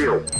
Romeo.